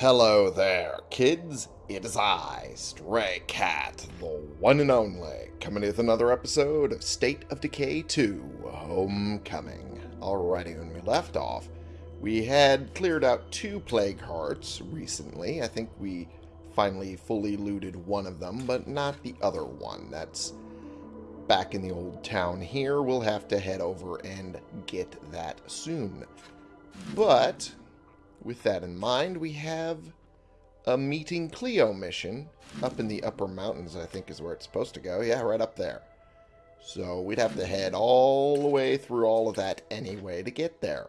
Hello there, kids. It is I, Stray Cat, the one and only, coming with another episode of State of Decay 2 Homecoming. Alrighty, when we left off, we had cleared out two Plague Hearts recently. I think we finally fully looted one of them, but not the other one. That's back in the old town here. We'll have to head over and get that soon. But with that in mind, we have a meeting Cleo mission up in the upper mountains, I think is where it's supposed to go. Yeah, right up there. So we'd have to head all the way through all of that anyway to get there.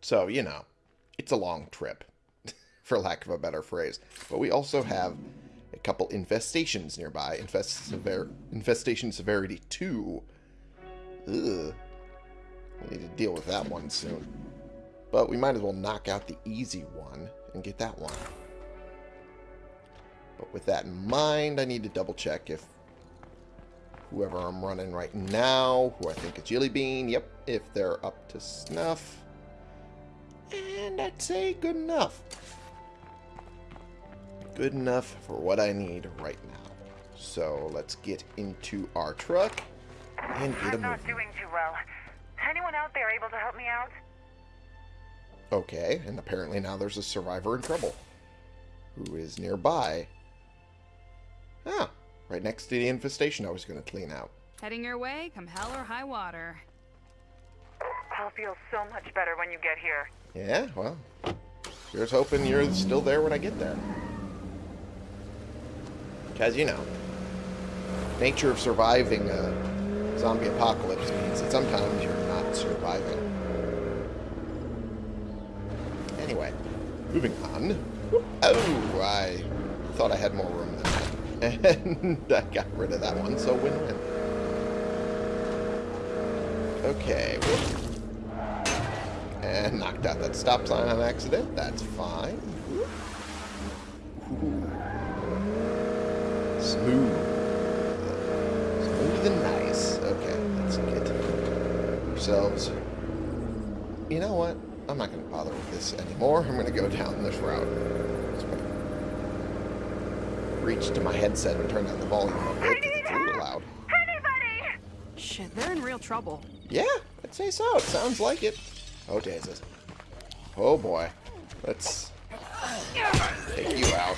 So, you know, it's a long trip, for lack of a better phrase. But we also have a couple infestations nearby. Infest sever infestation severity 2. Ugh. We need to deal with that one soon. But we might as well knock out the easy one and get that one. But with that in mind, I need to double check if whoever I'm running right now, who I think is Jelly Bean, yep, if they're up to snuff. And I'd say good enough. Good enough for what I need right now. So let's get into our truck and get a I'm not moving. doing too well. Anyone out there able to help me out? Okay, and apparently now there's a survivor in trouble who is nearby. Ah, right next to the infestation I was going to clean out. Heading your way, come hell or high water. I'll feel so much better when you get here. Yeah, well, here's hoping you're still there when I get there. Because, you know, nature of surviving a zombie apocalypse means that sometimes you're not surviving. Anyway, moving on. Oh, I thought I had more room than that. And I got rid of that one, so win-win. Okay. And knocked out that stop sign on accident. That's fine. Ooh. Smooth. Smooth and nice. Okay, let's get ourselves... You know what? I'm not going to bother with this anymore. I'm going to go down this route. Reach to my headset and turn down the volume a bit it's a little loud. Anybody! Shit, they're in real trouble. Yeah, I'd say so. It sounds like it. Oh, Jesus. Oh, boy. Let's take you out.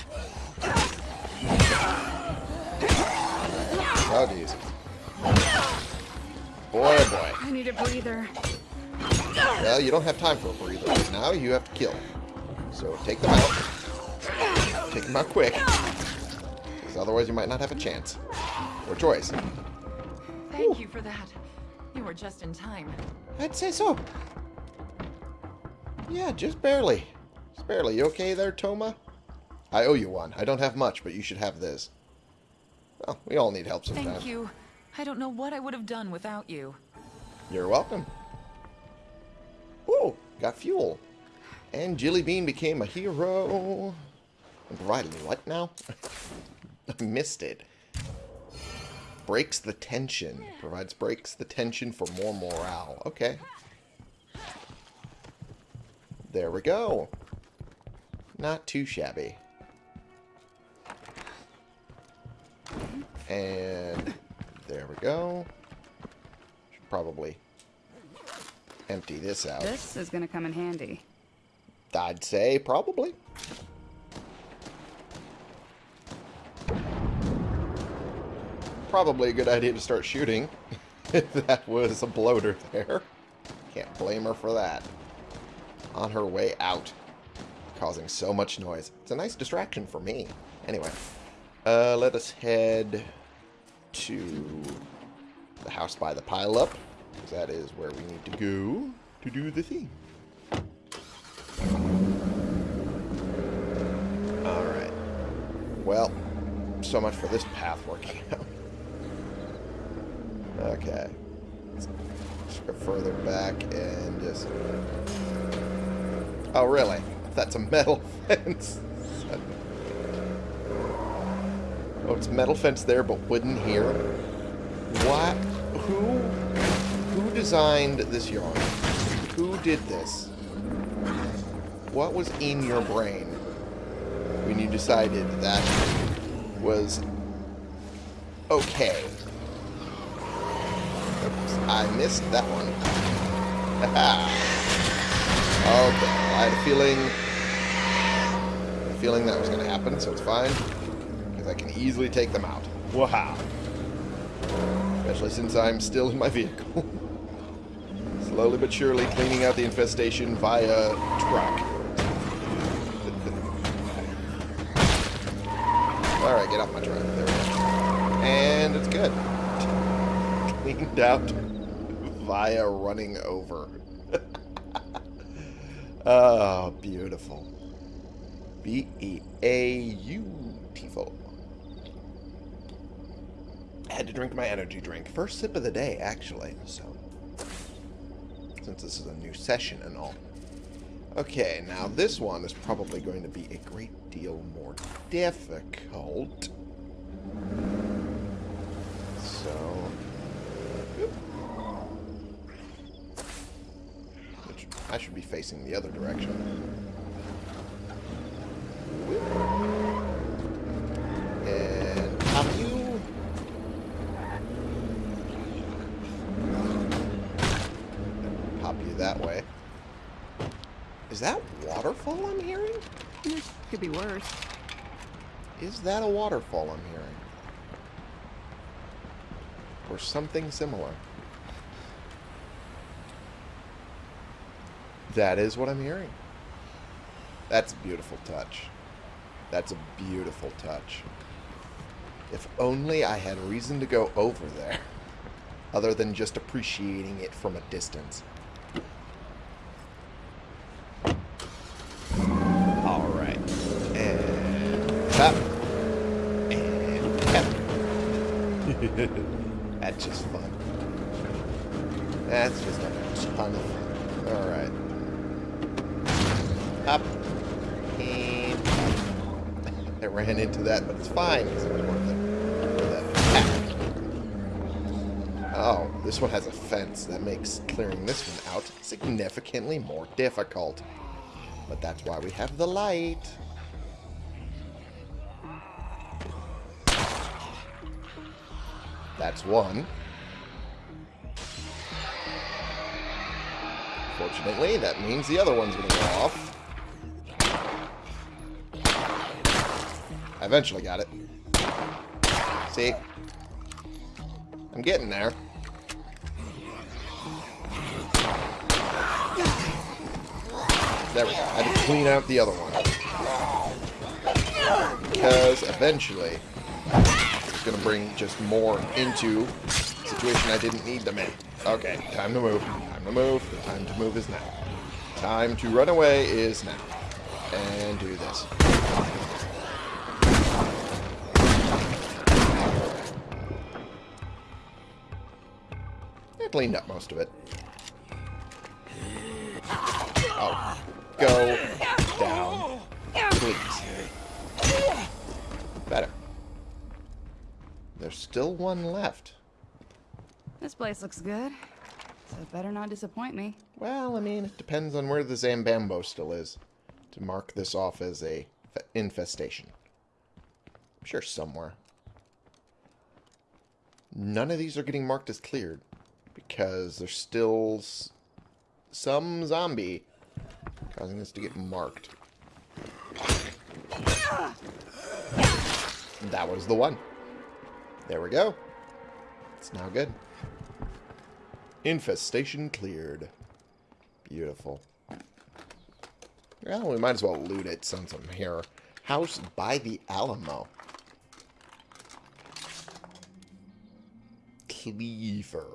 Oh, jeez. Boy, oh, boy. I need a breather. Well, you don't have time for a breather now. You have to kill. So take them out. Take them out quick. Because otherwise you might not have a chance. Or choice. Thank you for that. You were just in time. I'd say so. Yeah, just barely. Just barely. You okay there, Toma? I owe you one. I don't have much, but you should have this. Well, we all need help sometimes. Thank you. I don't know what I would have done without you. You're welcome. Got fuel. And Jilly Bean became a hero. Provided what now? I missed it. Breaks the tension. Provides breaks the tension for more morale. Okay. There we go. Not too shabby. And there we go. Should probably empty this out. This is gonna come in handy. I'd say probably. Probably a good idea to start shooting if that was a bloater there. Can't blame her for that. On her way out, causing so much noise. It's a nice distraction for me. Anyway, uh, let us head to the house by the pile-up, because that is where we need to go to do the thing. Alright. Well, so much for this path working out. Okay. Let's go further back and just... Oh, really? That's a metal fence. oh, it's metal fence there, but wooden here. What? Who? Who designed this yard? Who did this? what was in your brain when you decided that was okay? Oops, I missed that one. Oh, okay, I had a feeling, a feeling that was going to happen, so it's fine. Because I can easily take them out. Wow. Especially since I'm still in my vehicle. Slowly but surely cleaning out the infestation via truck. Alright, get off my truck. There we go. And it's good. Cleaned out via running over. oh, beautiful. B-E-A-U-T-ful. Had to drink my energy drink. First sip of the day, actually, so... Since this is a new session and all. Okay, now this one is probably going to be a great deal more difficult. So... Oop. Which I should be facing the other direction. Whoop. And pop you. Pop you that way. Is that waterfall I'm hearing? This could be worse. Is that a waterfall I'm hearing? Or something similar? That is what I'm hearing. That's a beautiful touch. That's a beautiful touch. If only I had reason to go over there, other than just appreciating it from a distance. Alright. And tap. And tap. That's just fun. That's just a ton of fun. Alright. Up. And up. I ran into that, but it's fine. Worth it. For that attack. Oh, this one has a fence. That makes clearing this one out significantly more difficult. But that's why we have the light. That's one. Fortunately, that means the other one's going to go off. I eventually got it. See? I'm getting there. There we go. I had to clean out the other one. Because eventually, going to bring just more into situation I didn't need them in. Okay, time to move. Time to move. The time to move is now. Time to run away is now. And do this. I cleaned up most of it. Oh. Go down. Please. Better. There's still one left. This place looks good. So it better not disappoint me. Well, I mean, it depends on where the Zambambo still is to mark this off as a infestation. I'm sure somewhere. None of these are getting marked as cleared because there's still some zombie causing this to get marked. That was the one. There we go. It's now good. Infestation cleared. Beautiful. Well, we might as well loot it since I'm here. House by the Alamo. Cleaver.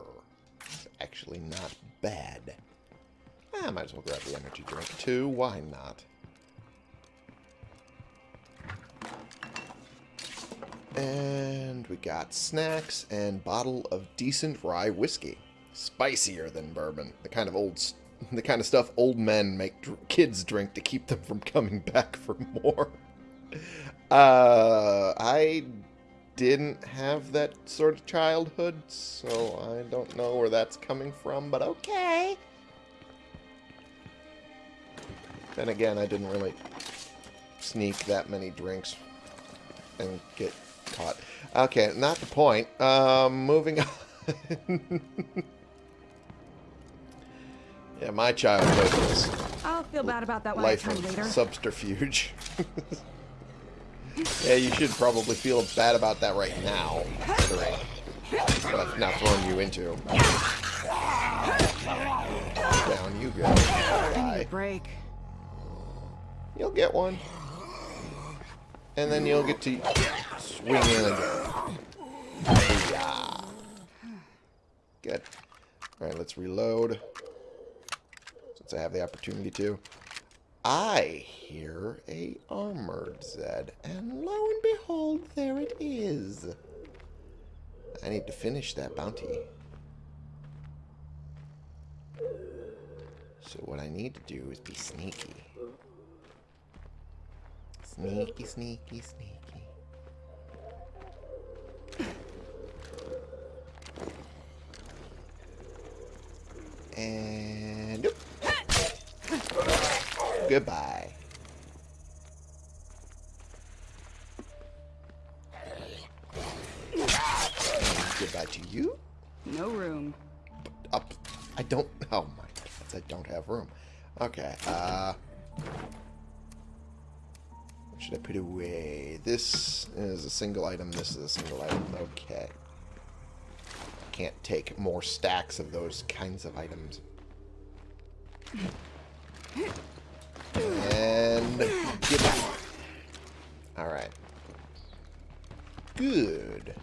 Actually not bad. I might as well grab the energy drink too. Why not? And we got snacks and bottle of decent rye whiskey. Spicier than bourbon. The kind of old, the kind of stuff old men make dr- kids drink to keep them from coming back for more. Uh, I didn't have that sort of childhood, so I don't know where that's coming from, but okay. Then again, I didn't really sneak that many drinks and get caught. Okay, not the point. Um, moving on. yeah, my childhood was I'll feel bad about that when life I come later. subterfuge. yeah, you should probably feel bad about that right now, considering what I've now thrown you into. Down you go. I need a break. You'll get one. And then you'll get to swing in. Yeah. Good. Alright, let's reload. Since I have the opportunity to. I hear a armored Zed. And lo and behold, there it is. I need to finish that bounty. So what I need to do is be sneaky. Sneaky, sneaky, sneaky. And nope. goodbye. And goodbye to you. No room. Up. I don't. Oh my god! I don't have room. Okay. Uh. What should I put away? This is a single item. This is a single item. Okay. Can't take more stacks of those kinds of items. And get back. Alright. Good.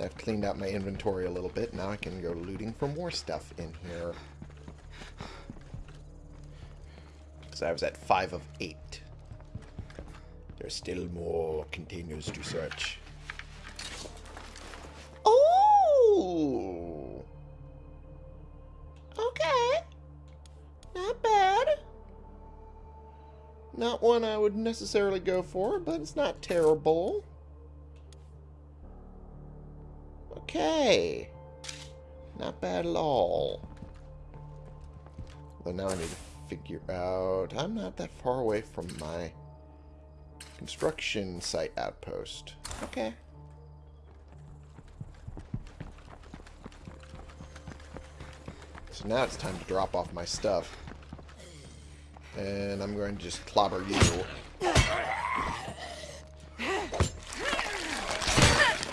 I've cleaned out my inventory a little bit. Now I can go looting for more stuff in here. Because I was at 5 of 8. There's still more containers to search. Not one I would necessarily go for, but it's not terrible. Okay. Not bad at all. But now I need to figure out... I'm not that far away from my construction site outpost. Okay. So now it's time to drop off my stuff. And I'm going to just clobber you.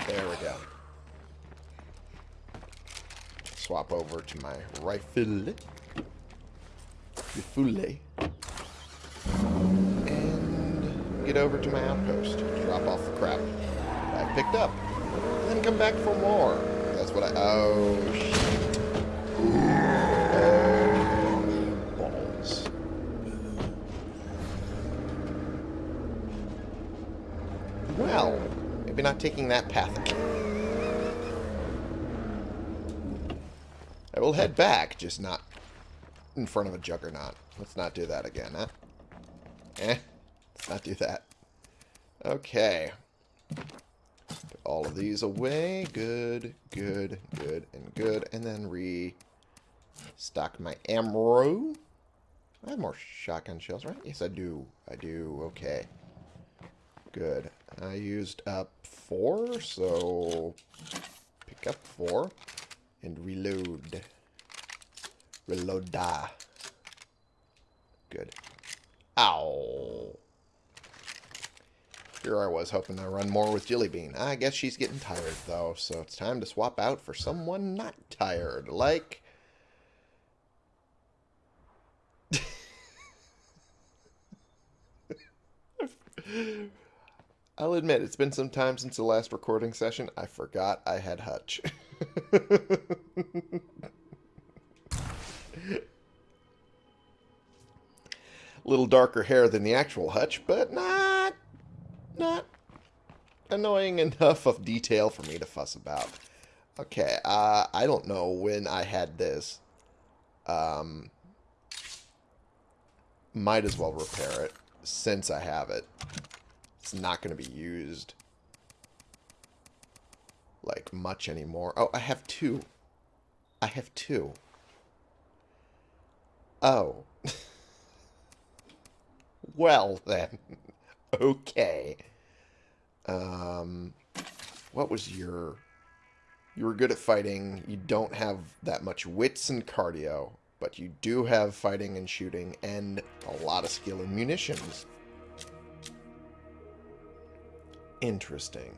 There we go. Swap over to my rifle. Rifle. And get over to my outpost. Drop off the crap I picked up. And then come back for more. That's what I... Oh, shit. Oh, balls. Well, maybe not taking that path again. I will head back, just not in front of a juggernaut. Let's not do that again, huh? Eh? Let's not do that. Okay. Put all of these away. Good, good, good, and good. And then restock my ammo. I have more shotgun shells, right? Yes, I do. I do. Okay. Good. I used up four, so pick up four and reload. Reload da. Good. Ow. Here I was hoping to run more with Jilly Bean. I guess she's getting tired though, so it's time to swap out for someone not tired, like I'll admit, it's been some time since the last recording session. I forgot I had Hutch. little darker hair than the actual Hutch, but not, not annoying enough of detail for me to fuss about. Okay, uh, I don't know when I had this. Um, might as well repair it since I have it. It's not going to be used like much anymore. Oh, I have two. I have two. Oh. well, then. okay. Um, what was your... You were good at fighting. You don't have that much wits and cardio, but you do have fighting and shooting and a lot of skill in munitions. Interesting.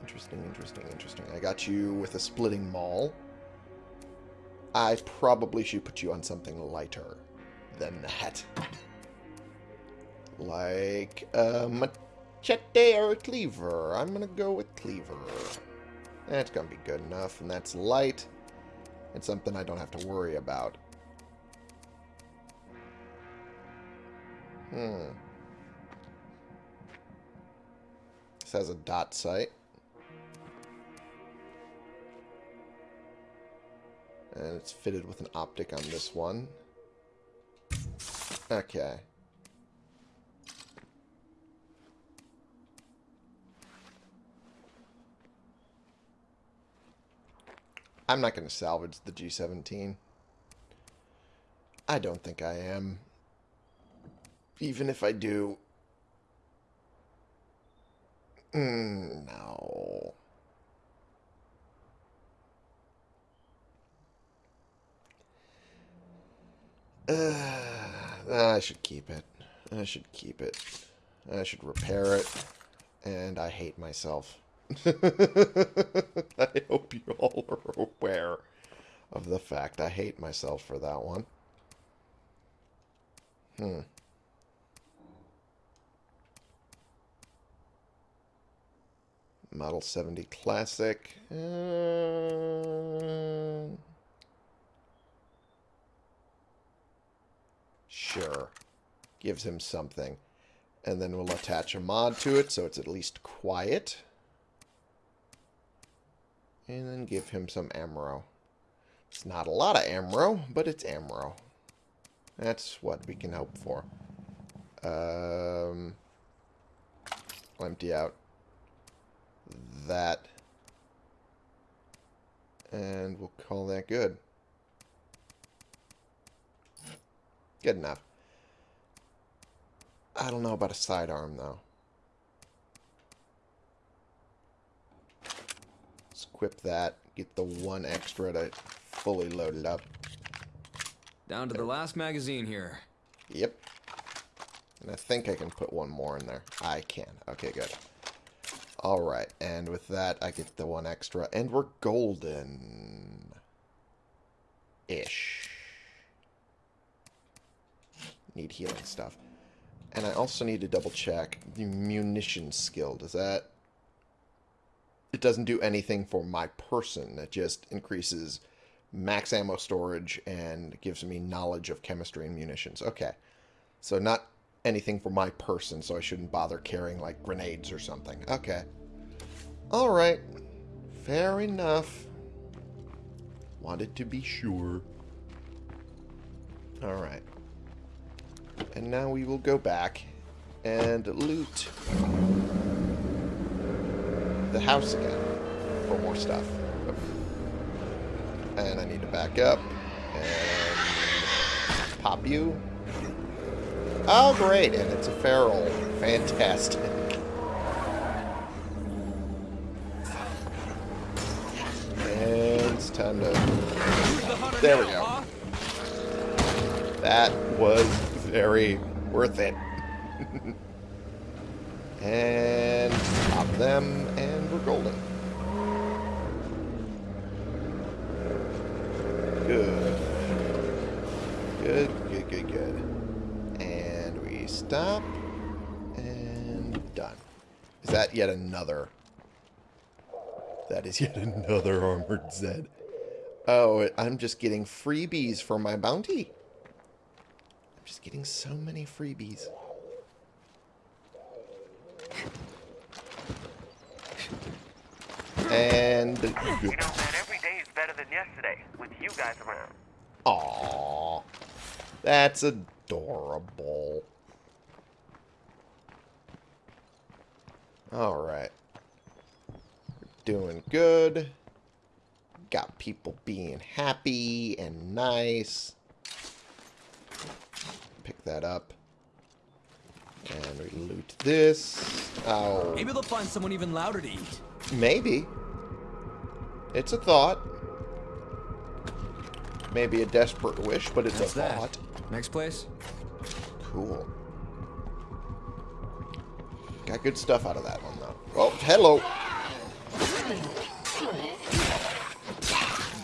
Interesting, interesting, interesting. I got you with a splitting maul. I probably should put you on something lighter than that. Like a machete or a cleaver. I'm going to go with cleaver. That's going to be good enough, and that's light. It's something I don't have to worry about. Hmm. This has a dot sight. And it's fitted with an optic on this one. Okay. I'm not going to salvage the G17. I don't think I am. Even if I do... Mm, no. Uh, I should keep it. I should keep it. I should repair it. And I hate myself. I hope you all are aware of the fact I hate myself for that one. Hmm. Model 70 Classic. Uh... Sure. Gives him something. And then we'll attach a mod to it so it's at least quiet. And then give him some Amro. It's not a lot of Amro, but it's Amro. That's what we can hope for. Um, empty out that. And we'll call that good. Good enough. I don't know about a sidearm, though. Let's equip that. Get the one extra to fully load it up. Down to the last magazine here. Yep. And I think I can put one more in there. I can. Okay, good. Alright, and with that, I get the one extra. And we're golden. Ish. Need healing stuff. And I also need to double check the munition skill. Does that... It doesn't do anything for my person. It just increases max ammo storage and gives me knowledge of chemistry and munitions. Okay. So not anything for my person, so I shouldn't bother carrying, like, grenades or something. Okay. Alright. Fair enough. Wanted to be sure. Alright. And now we will go back and loot the house again for more stuff. And I need to back up and pop you. Oh, great. And it's a feral. Fantastic. And it's time to... There we go. That was very worth it. and pop them, and we're golden. Good good, good, good. And we stop. And done. Is that yet another? That is yet another armored Zed. Oh, I'm just getting freebies for my bounty. I'm just getting so many freebies. And... You know, man, every day is better than yesterday with you guys around. Aww. That's adorable. Alright. Doing good. Got people being happy and nice. Pick that up. And we loot this. Oh, Maybe they'll find someone even louder to eat. maybe. It's a thought. Maybe a desperate wish, but it's That's a that. thought. Next place? Cool. Got good stuff out of that one, though. Oh, hello.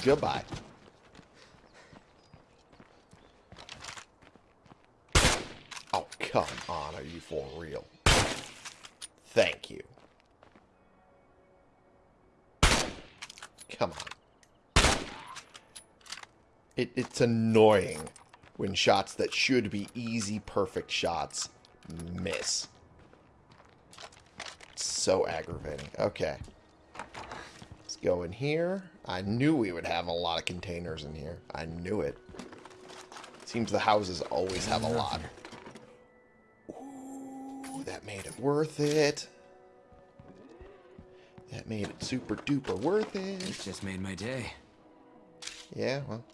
Goodbye. Oh, come on. Are you for real? Thank you. Come on. It, it's annoying when shots that should be easy, perfect shots miss. So aggravating. Okay. Let's go in here. I knew we would have a lot of containers in here. I knew it. Seems the houses always have a lot. Ooh, that made it worth it. That made it super duper worth it. it. Just made my day. Yeah, well,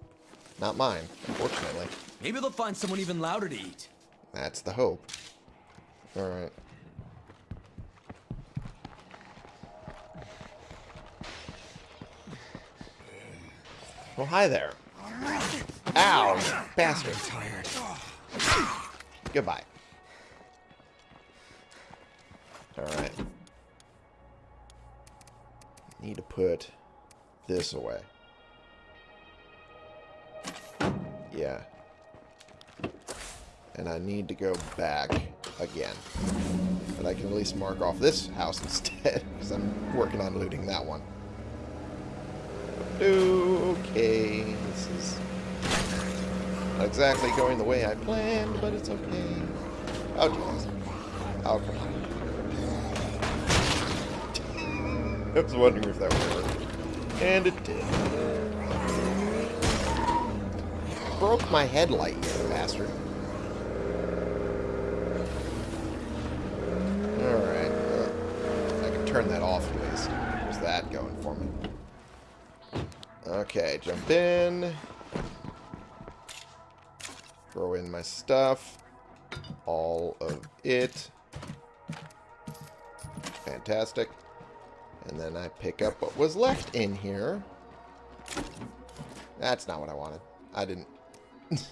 not mine, unfortunately. Maybe they'll find someone even louder to eat. That's the hope. Alright. Well, hi there. Ow, bastard. Goodbye. Alright. Need to put this away. Yeah. And I need to go back again. But I can at least mark off this house instead, because I'm working on looting that one. Okay, this is not exactly going the way I planned, but it's okay. Oh, jeez. Oh, come on. I was wondering if that would work. And it did. Broke my headlight, you bastard. Alright. I can turn that off at least. There's that going for me. Okay, jump in. Throw in my stuff. All of it. Fantastic. And then I pick up what was left in here. That's not what I wanted. I didn't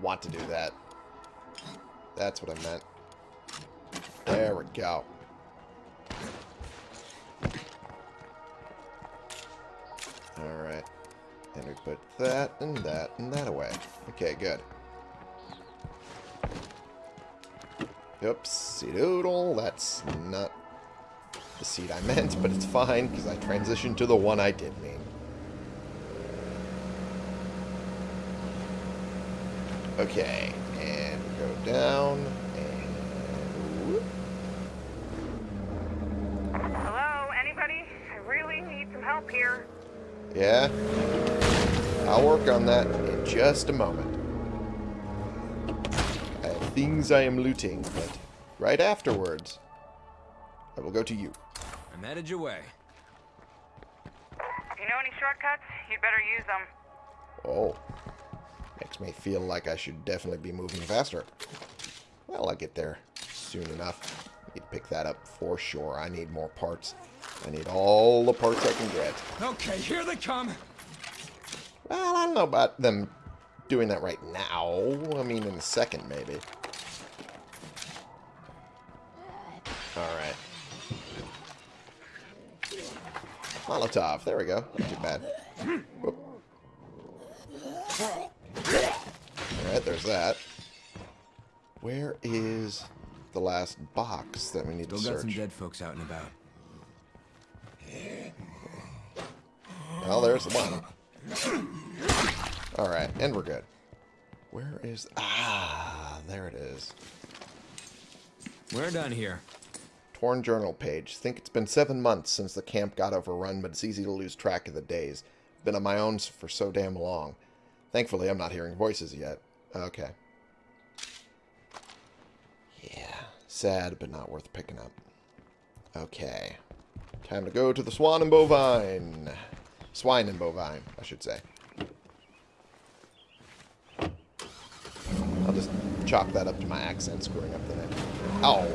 want to do that. That's what I meant. There we go. Alright. And we put that and that and that away. Okay, good. Oopsie doodle. That's not the seed I meant, but it's fine because I transitioned to the one I did mean. Okay, and go down, and... whoop. Hello, anybody? I really need some help here. Yeah? I'll work on that in just a moment. I have things I am looting, but right afterwards, I will go to you. I'm headed your way. You know any shortcuts, you'd better use them. Oh. Makes me feel like I should definitely be moving faster. Well, I'll get there soon enough. Need to pick that up for sure. I need more parts. I need all the parts I can get. Okay, here they come. Well, I don't know about them doing that right now. I mean, in a second, maybe. Alright. Molotov. There we go. Not too bad. Alright, there's that. Where is the last box that we need Still to got some search? dead folks out and about. Well, there's one. Alright, and we're good. Where is... Ah, there it is. We're done here. Torn journal page. Think it's been seven months since the camp got overrun, but it's easy to lose track of the days. Been on my own for so damn long. Thankfully, I'm not hearing voices yet. Okay. Yeah. Sad, but not worth picking up. Okay. Time to go to the Swan and Bovine. Swine and Bovine, I should say. I'll just chalk that up to my accent screwing up the name. Oh.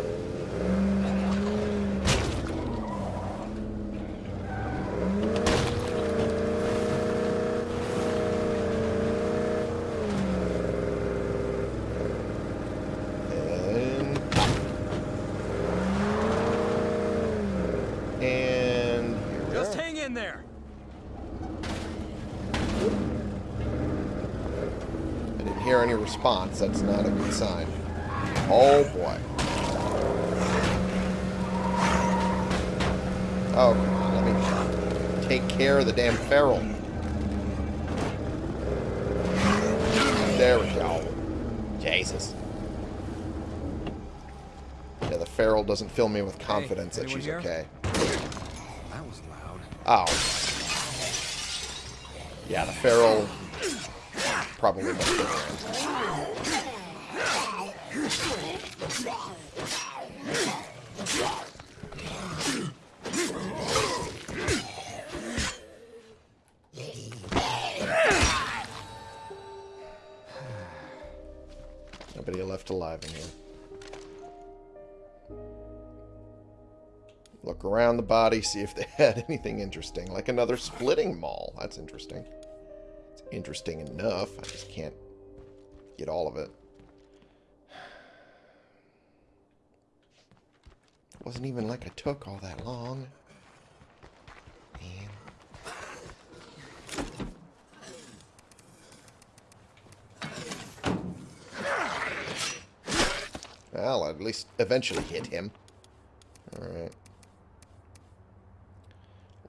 And pop. And here we Just are. hang in there. I didn't hear any response. That's not a good sign. Oh boy. Oh, come on. Let me take care of the damn feral. There we go. Jesus. Yeah, the feral doesn't fill me with confidence that she's here? okay. That was loud. Oh. Yeah, the feral probably. Nobody left alive in here. Look around the body, see if they had anything interesting. Like another splitting maul. That's interesting. Interesting enough. I just can't get all of it. It wasn't even like I took all that long. Man. Well, at least eventually hit him. Alright.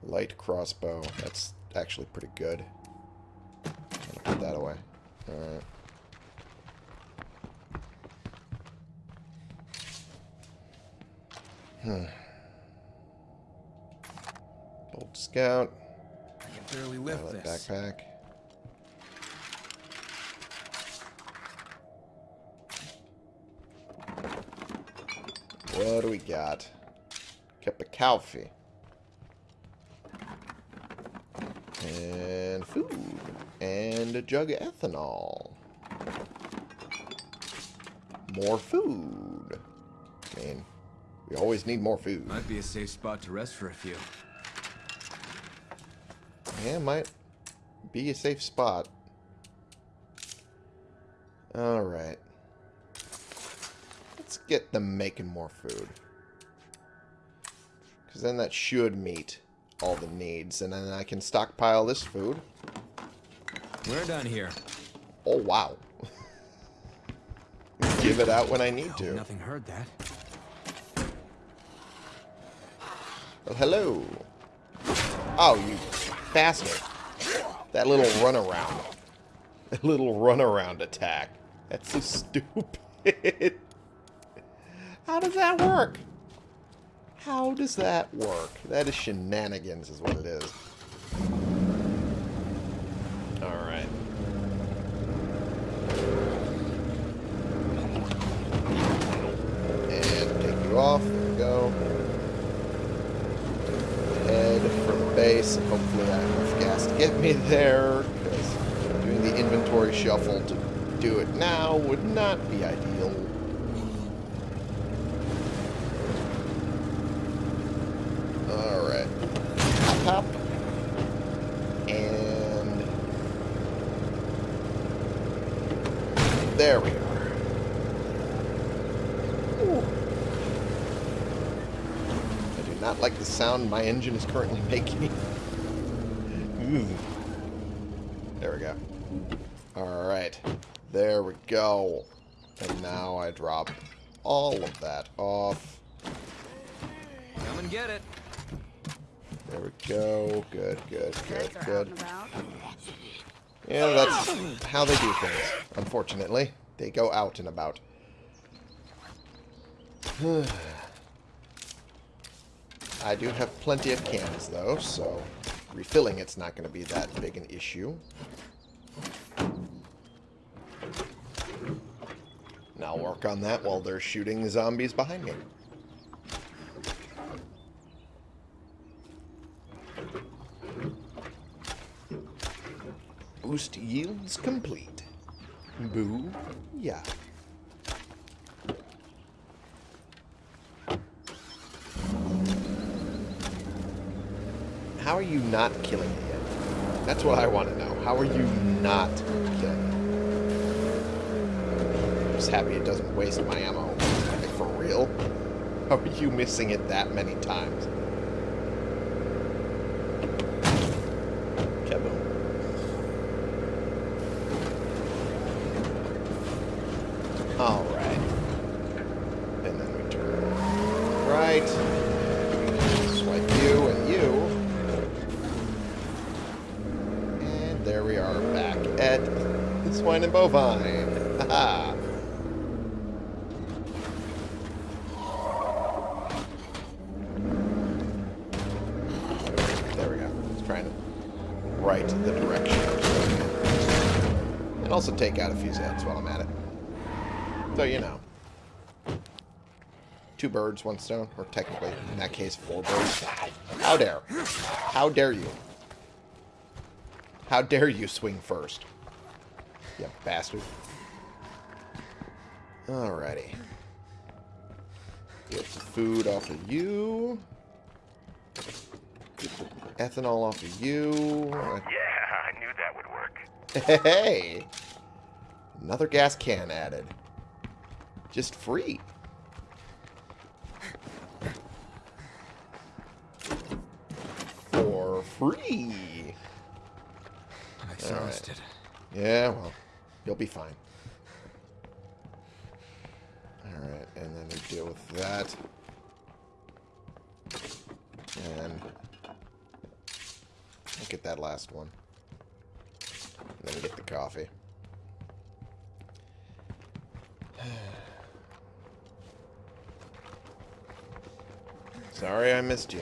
Light crossbow. That's actually pretty good. I'm gonna put that away. Alright. Hmm. Old scout. I can barely lift of this. backpack. What do we got? Kept a coffee. And food. And a jug of ethanol. More food. I mean, we always need more food. Might be a safe spot to rest for a few. Yeah, might be a safe spot. Alright. Let's get them making more food. Because then that should meet all the needs. And then I can stockpile this food. We're done here. Oh, wow. Give it out when I need to. Nothing heard that. Well, hello. Oh, you bastard. That little runaround. That little runaround attack. That's so stupid. How does that work? How does that work? That is shenanigans is what it is. Alright. And take you off. There we go head for the base, hopefully I have enough gas to get me there, because doing the inventory shuffle to do it now would not be ideal. Alright. Hop, hop. And... There we are. Ooh. I do not like the sound my engine is currently making. There we go. Alright. There we go. And now I drop all of that off. Come and get it. There we go. Good, good, good, Guys are out good. Yeah, that's how they do things, unfortunately. They go out and about. I do have plenty of cans, though, so refilling it's not going to be that big an issue. And I'll work on that while they're shooting zombies behind me. Boost yields complete. Boo. Yeah. How are you not killing it yet? That's what I want to know. How are you not killing it? I'm just happy it doesn't waste my ammo. Like, for real? How are you missing it that many times? Kaboom. Alright. And then we turn right. Swipe you and you. And there we are back at the Swine and Bovine. Haha. There we go. Just trying to right the direction. And also take out a few heads while I'm at it. So, you know. Two birds, one stone. Or technically, in that case, four birds. How dare. How dare you. How dare you swing first. You bastard. Alrighty. Get the food off of you. Ethanol off of you. Yeah, I knew that would work. Hey! Another gas can added. Just free. For free. I'm exhausted. Yeah, well, you'll be fine. Alright, and then we deal with that. And look at that last one. And then get the coffee. Sorry I missed you.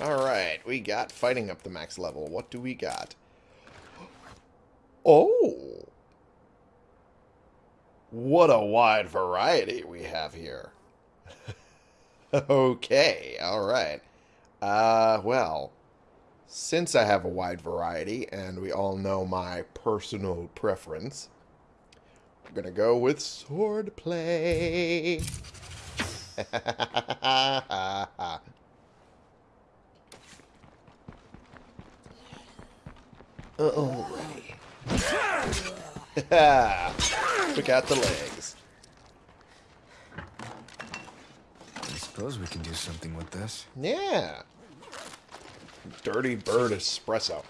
Alright, we got fighting up the max level. What do we got? Oh! What a wide variety we have here. okay, alright. Uh, well, since I have a wide variety, and we all know my personal preference, we're gonna go with swordplay. Alrighty. Took out the legs. I suppose we can do something with this. Yeah. Dirty Bird Espresso.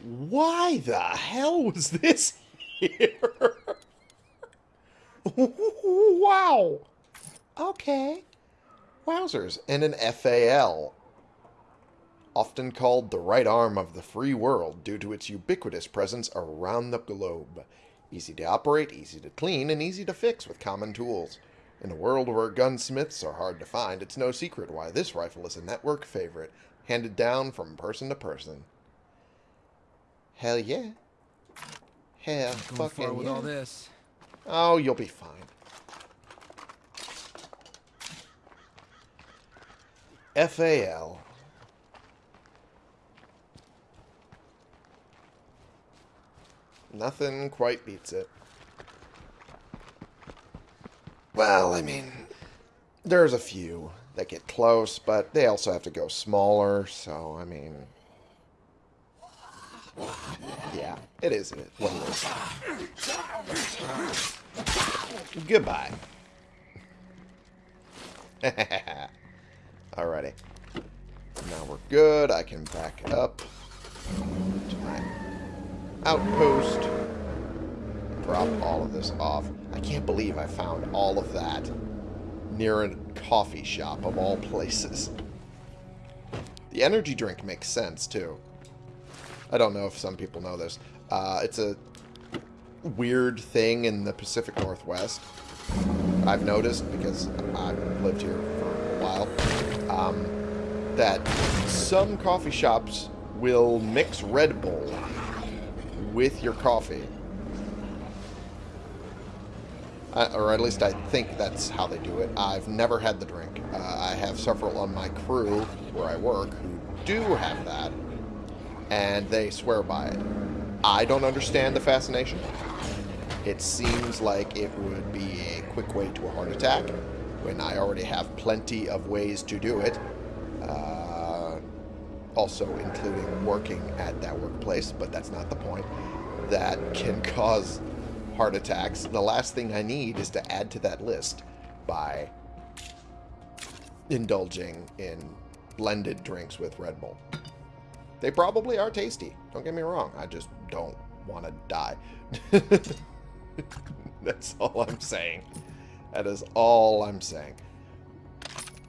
Why the hell was this here? wow. Okay. Wowzers. And an FAL. Often called the right arm of the free world due to its ubiquitous presence around the globe. Easy to operate, easy to clean, and easy to fix with common tools. In a world where gunsmiths are hard to find, it's no secret why this rifle is a network favorite, handed down from person to person. Hell yeah. Hell Going fucking with yeah. all this. Oh, you'll be fine. FAL. Nothing quite beats it. Well, I mean, there's a few that get close, but they also have to go smaller, so, I mean... Yeah, it is it is. Goodbye. Alrighty. Now we're good. I can back up to my outpost. Drop all of this off. I can't believe I found all of that near a coffee shop of all places. The energy drink makes sense, too. I don't know if some people know this. Uh, it's a weird thing in the Pacific Northwest. I've noticed, because I've lived here for a while, um, that some coffee shops will mix Red Bull with your coffee. Uh, or at least I think that's how they do it. I've never had the drink. Uh, I have several on my crew where I work who do have that, and they swear by it. I don't understand the fascination. It seems like it would be a quick way to a heart attack when I already have plenty of ways to do it. Uh, also including working at that workplace, but that's not the point. That can cause heart attacks. The last thing I need is to add to that list by indulging in blended drinks with Red Bull. They probably are tasty. Don't get me wrong. I just don't want to die. That's all I'm saying. That is all I'm saying.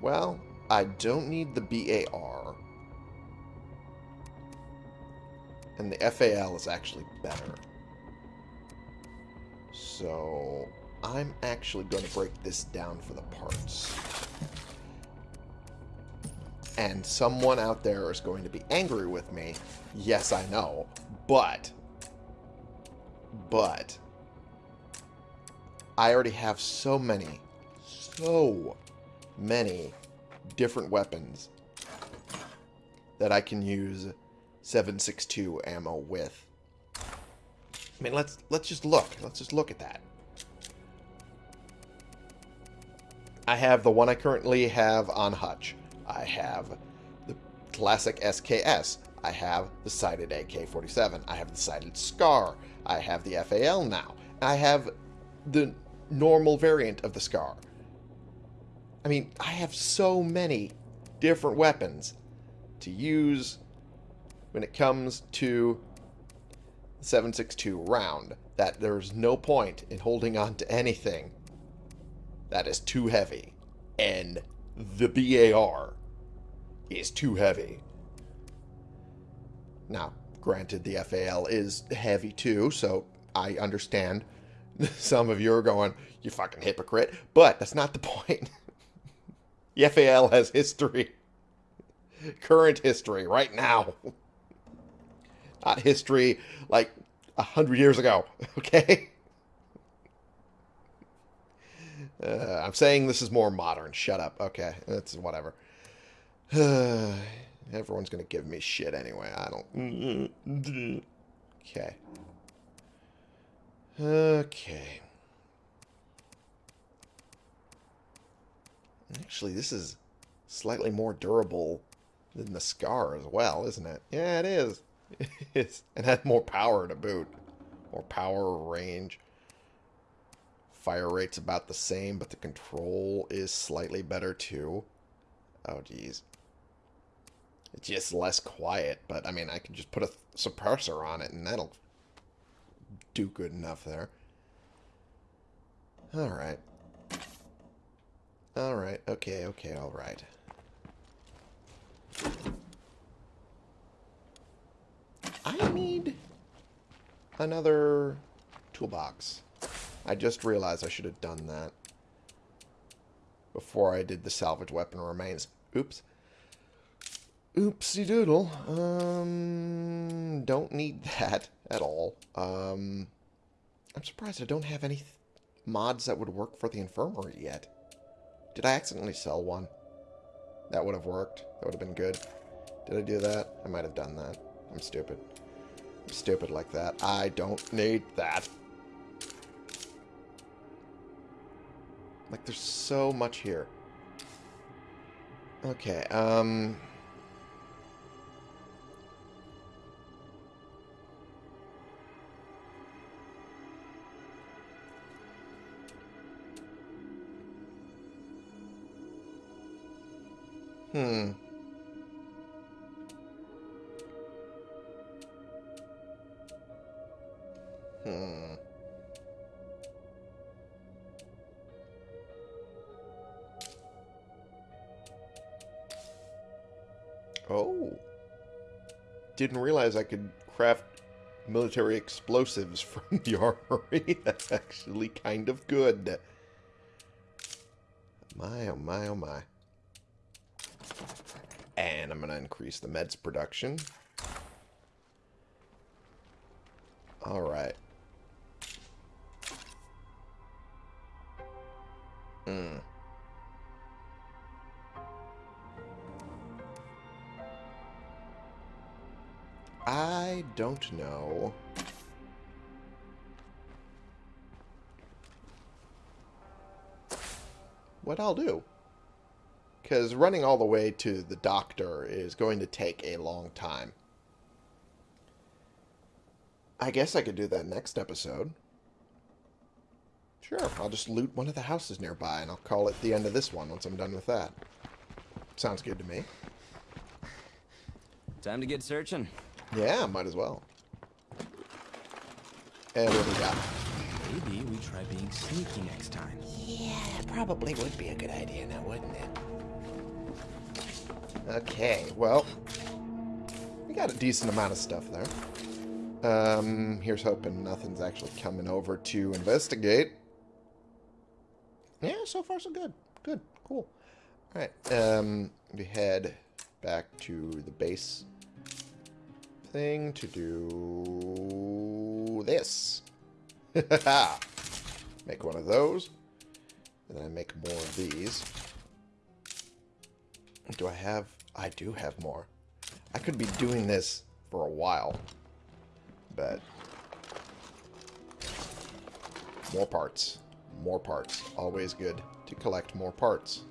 Well, I don't need the BAR. And the FAL is actually better. So, I'm actually going to break this down for the parts. And someone out there is going to be angry with me. Yes, I know. But, but, I already have so many, so many different weapons that I can use 762 ammo with. I mean, let's let's just look. Let's just look at that. I have the one I currently have on Hutch. I have the classic SKS. I have the sighted AK-47. I have the sighted SCAR. I have the FAL now. I have the normal variant of the SCAR. I mean, I have so many different weapons to use when it comes to 762 round that there's no point in holding on to anything that is too heavy. And the BAR is too heavy. Now, granted, the FAL is heavy too, so I understand some of you are going, you fucking hypocrite. But that's not the point. the FAL has history. Current history, right now. Not history like a hundred years ago, okay? Uh, I'm saying this is more modern. Shut up. Okay, that's whatever. Everyone's gonna give me shit anyway. I don't. Okay. Okay. Actually, this is slightly more durable than the Scar as well, isn't it? Yeah, it is. And has more power to boot. More power, range. Fire rate's about the same, but the control is slightly better too. Oh, geez. It's just less quiet, but I mean, I can just put a suppressor on it and that'll do good enough there. Alright. Alright, okay, okay, alright. I need another toolbox. I just realized I should have done that before I did the salvage weapon remains. Oops. Oopsie doodle. Um, don't need that at all. Um, I'm surprised I don't have any mods that would work for the infirmary yet. Did I accidentally sell one? That would have worked. That would have been good. Did I do that? I might have done that. I'm stupid. I'm stupid like that. I don't need that. Like, there's so much here. Okay, um... Hmm. Hmm. Oh. Didn't realize I could craft military explosives from the armory. That's actually kind of good. My, oh my, oh my. And I'm going to increase the meds production. Alright. Mm. I don't know. What I'll do. Because running all the way to the doctor is going to take a long time. I guess I could do that next episode. Sure, I'll just loot one of the houses nearby, and I'll call it the end of this one once I'm done with that. Sounds good to me. Time to get searching. Yeah, might as well. And what do we got? Maybe we try being sneaky next time. Yeah, probably would be a good idea now, wouldn't it? Okay, well, we got a decent amount of stuff there. Um, here's hoping nothing's actually coming over to investigate. Yeah, so far so good. Good, cool. Alright, um, we head back to the base thing to do this. make one of those. And then I make more of these. Do I have... I do have more. I could be doing this for a while. But... More parts. More parts. Always good to collect more parts.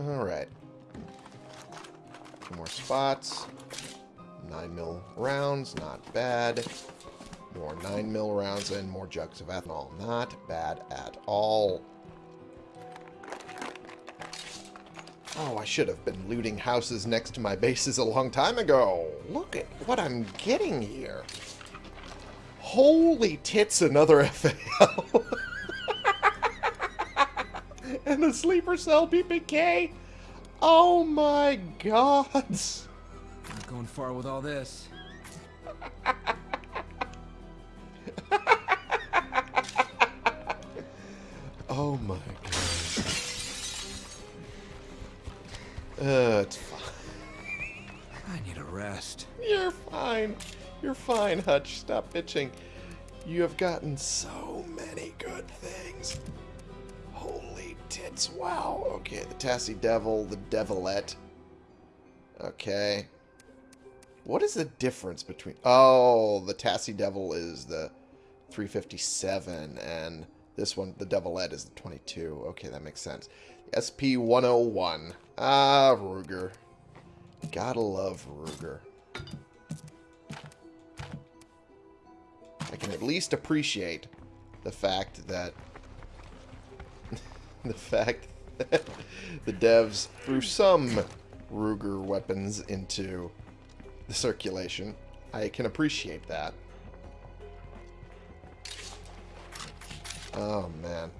Alright. Two more spots. 9 mil rounds, not bad. More 9 mil rounds and more jugs of ethanol. Not bad at all. Oh, I should have been looting houses next to my bases a long time ago. Look at what I'm getting here. Holy tits, another FAL. and the sleeper cell BPK. Oh my gods. Not going far with all this. Fine, Hutch. Stop bitching. You have gotten so many good things. Holy tits. Wow. Okay, the Tassie Devil, the Devilette. Okay. What is the difference between... Oh, the Tassie Devil is the 357, and this one, the Devilette, is the 22. Okay, that makes sense. SP-101. Ah, Ruger. Gotta love Ruger. I can at least appreciate the fact that the fact that the devs threw some Ruger weapons into the circulation. I can appreciate that. Oh man.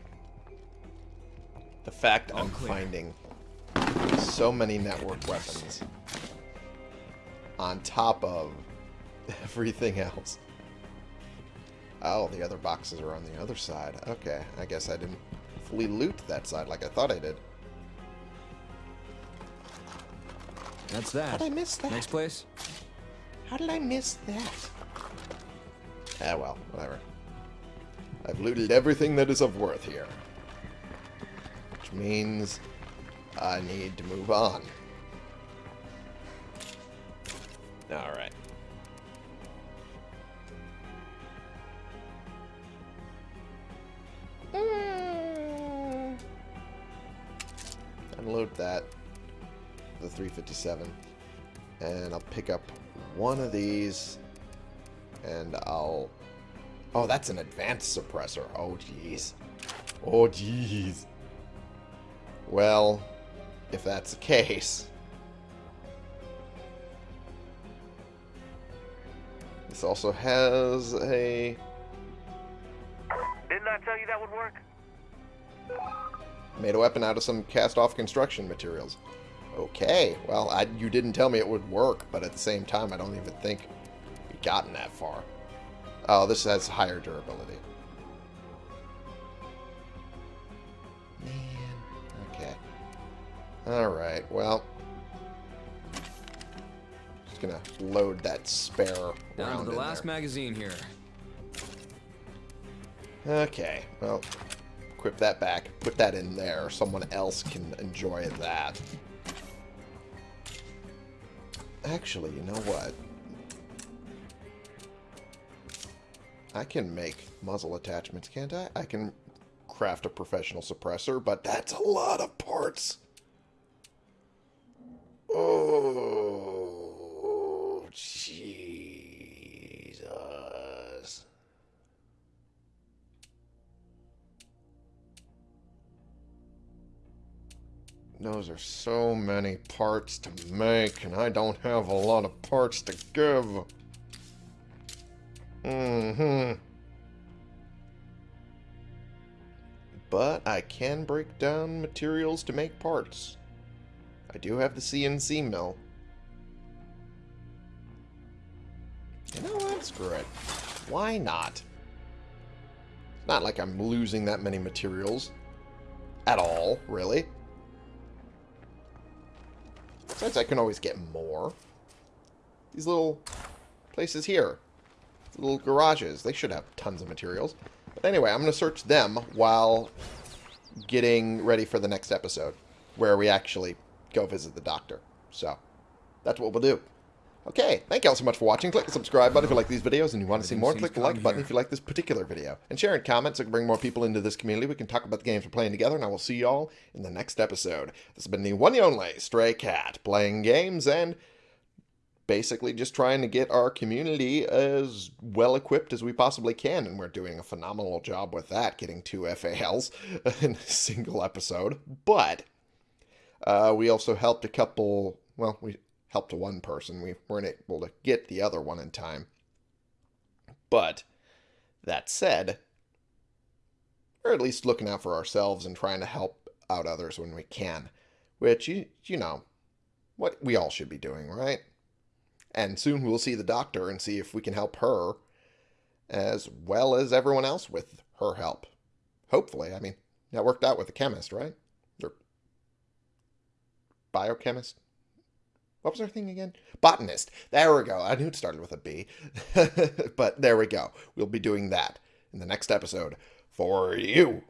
The fact All I'm clear. finding so many network weapons on top of everything else. Oh, the other boxes are on the other side. Okay, I guess I didn't fully loot that side like I thought I did. That's that. How did I miss that? Next place? How did I miss that? Ah, well, whatever. I've looted everything that is of worth here. Which means I need to move on. Alright. Mm. Unload that. The 357. And I'll pick up one of these. And I'll... Oh, that's an advanced suppressor. Oh, jeez. Oh, jeez. Well, if that's the case... This also has a... Didn't I tell you that would work? Made a weapon out of some cast-off construction materials. Okay, well, I, you didn't tell me it would work, but at the same time, I don't even think we've gotten that far. Oh, this has higher durability. Man, okay. Alright, well... Just gonna load that spare Down to the last there. magazine here. Okay, well, equip that back. Put that in there. Someone else can enjoy that. Actually, you know what? I can make muzzle attachments, can't I? I can craft a professional suppressor, but that's a lot of parts. Oh, Jesus. Those are so many parts to make, and I don't have a lot of parts to give. Mm-hmm. But I can break down materials to make parts. I do have the CNC mill. You know what? Screw it. Why not? It's not like I'm losing that many materials. At all, really. Besides, I can always get more. These little places here. Little garages. They should have tons of materials. But anyway, I'm going to search them while getting ready for the next episode. Where we actually go visit the doctor. So, that's what we'll do. Okay, thank you all so much for watching. Click the subscribe button if you like these videos and you want to see more. Click the like button if you like this particular video. And share and comment so we can bring more people into this community. We can talk about the games we're playing together, and I will see you all in the next episode. This has been the one and only Stray Cat, playing games and basically just trying to get our community as well equipped as we possibly can, and we're doing a phenomenal job with that, getting two FALs in a single episode. But uh, we also helped a couple, well, we helped one person. We weren't able to get the other one in time. But that said, we're at least looking out for ourselves and trying to help out others when we can, which you you know, what we all should be doing, right? And soon we'll see the doctor and see if we can help her as well as everyone else with her help. Hopefully, I mean, that worked out with the chemist, right? Or biochemist? What was our thing again? Botanist. There we go. I knew it started with a B. but there we go. We'll be doing that in the next episode for you.